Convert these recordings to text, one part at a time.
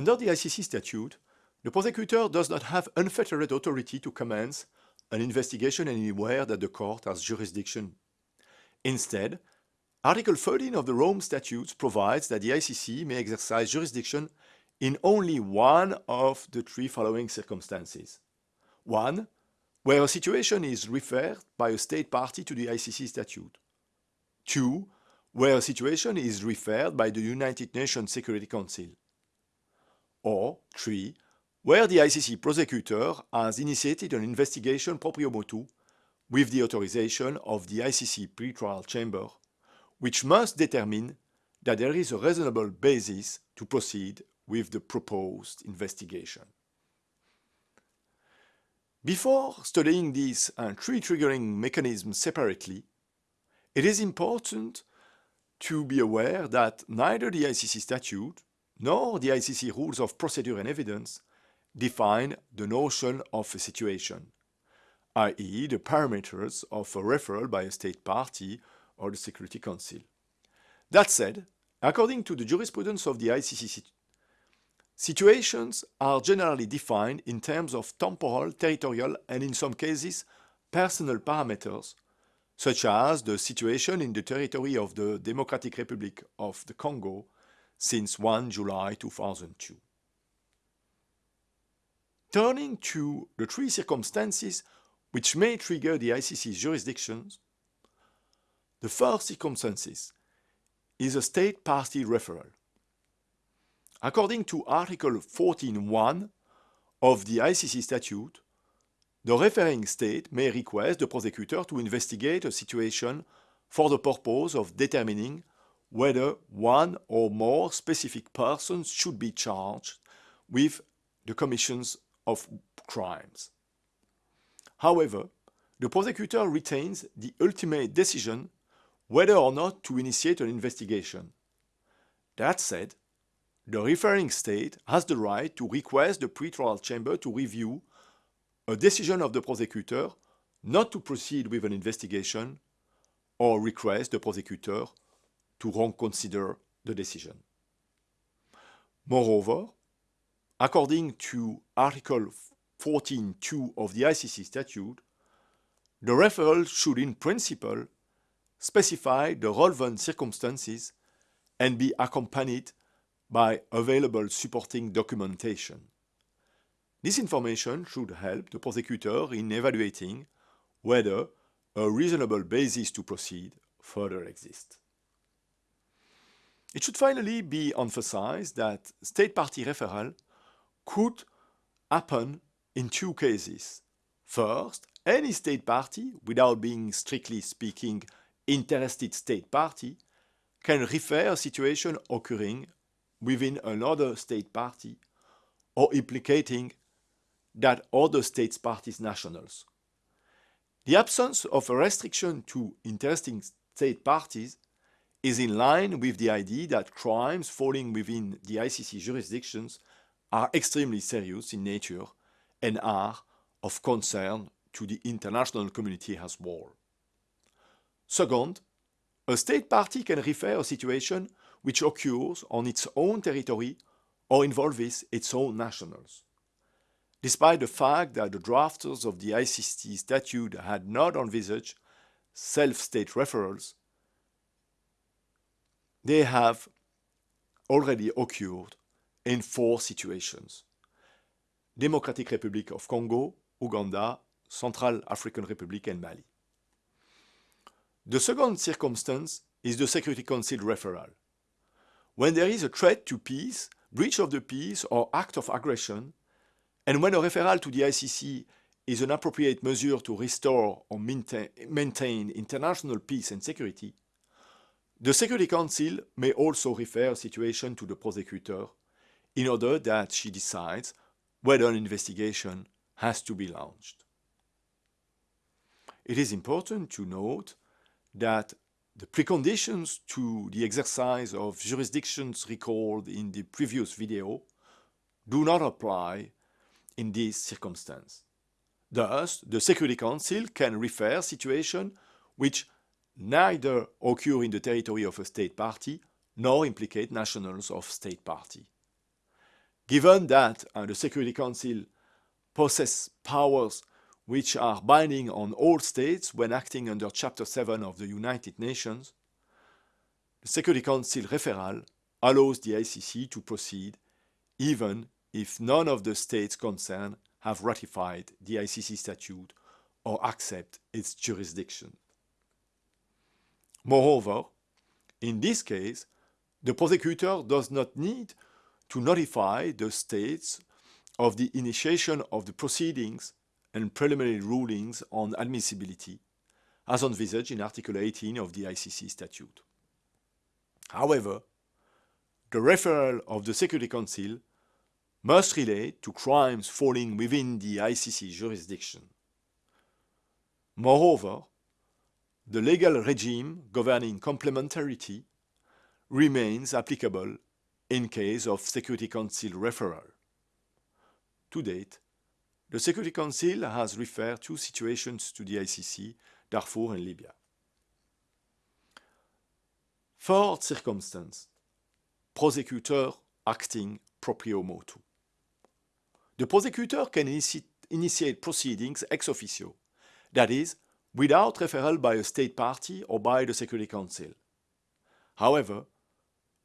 Under the ICC statute, the prosecutor does not have unfettered authority to commence an investigation anywhere that the court has jurisdiction. Instead, Article 13 of the Rome Statutes provides that the ICC may exercise jurisdiction in only one of the three following circumstances. One, where a situation is referred by a state party to the ICC statute. Two, where a situation is referred by the United Nations Security Council. Or three, where the ICC prosecutor has initiated an investigation proprio motu with the authorization of the ICC pretrial chamber, which must determine that there is a reasonable basis to proceed with the proposed investigation. Before studying these uh, three triggering mechanisms separately, it is important to be aware that neither the ICC statute nor the ICC rules of procedure and evidence define the notion of a situation, i.e. the parameters of a referral by a state party or the Security Council. That said, according to the jurisprudence of the ICC, situations are generally defined in terms of temporal, territorial, and in some cases, personal parameters, such as the situation in the territory of the Democratic Republic of the Congo since 1 July 2002. Turning to the three circumstances which may trigger the ICC's jurisdictions, the first circumstances is a state party referral. According to Article 14.1 of the ICC statute, the referring state may request the prosecutor to investigate a situation for the purpose of determining whether one or more specific persons should be charged with the commissions of crimes. However, the prosecutor retains the ultimate decision whether or not to initiate an investigation. That said, the referring state has the right to request the pretrial chamber to review a decision of the prosecutor not to proceed with an investigation or request the prosecutor to reconsider the decision. Moreover, According to Article 14.2 of the ICC statute, the referral should in principle specify the relevant circumstances and be accompanied by available supporting documentation. This information should help the prosecutor in evaluating whether a reasonable basis to proceed further exists. It should finally be emphasized that state party referral could happen in two cases. First, any state party, without being strictly speaking interested state party, can refer a situation occurring within another state party or implicating that other states parties nationals. The absence of a restriction to interesting state parties is in line with the idea that crimes falling within the ICC jurisdictions are extremely serious in nature and are of concern to the international community as well. Second, a state party can refer a situation which occurs on its own territory or involves its own nationals. Despite the fact that the drafters of the ICC statute had not envisaged self-state referrals, they have already occurred in four situations. Democratic Republic of Congo, Uganda, Central African Republic and Mali. The second circumstance is the Security Council referral. When there is a threat to peace, breach of the peace or act of aggression, and when a referral to the ICC is an appropriate measure to restore or maintain, international peace and security, the Security Council may also refer a situation to the prosecutor in order that she decides whether an investigation has to be launched. It is important to note that the preconditions to the exercise of jurisdictions recalled in the previous video do not apply in this circumstance. Thus, the Security Council can refer situation which neither occur in the territory of a state party nor implicate nationals of state party. Given that uh, the Security Council possesses powers which are binding on all states when acting under Chapter 7 of the United Nations, the Security Council referral allows the ICC to proceed even if none of the states concerned have ratified the ICC statute or accept its jurisdiction. Moreover, in this case, the prosecutor does not need to notify the states of the initiation of the proceedings and preliminary rulings on admissibility, as envisaged in Article 18 of the ICC statute. However, the referral of the Security Council must relate to crimes falling within the ICC jurisdiction. Moreover, the legal regime governing complementarity remains applicable in case of Security Council referral. To date, the Security Council has referred two situations to the ICC, Darfur and Libya. Fourth circumstance, prosecutor acting proprio motu. The prosecutor can initiate proceedings ex officio, that is, without referral by a state party or by the Security Council. However,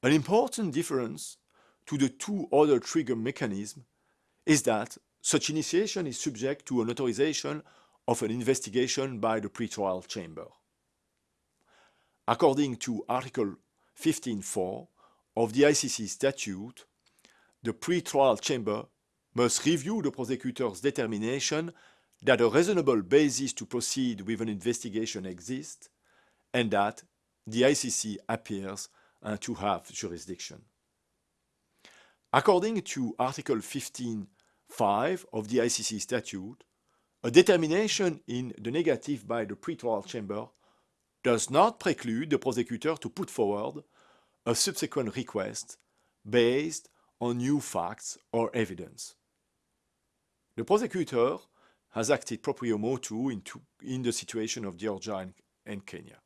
an important difference to the two other trigger mechanisms is that such initiation is subject to an authorization of an investigation by the pretrial chamber. According to Article 15.4 of the ICC statute, the pretrial chamber must review the prosecutor's determination that a reasonable basis to proceed with an investigation exists and that the ICC appears uh, to have jurisdiction. According to Article 15.5 of the ICC statute, a determination in the negative by the pretrial chamber does not preclude the prosecutor to put forward a subsequent request based on new facts or evidence. The prosecutor has acted proprio motu in, in the situation of Georgia and, and Kenya.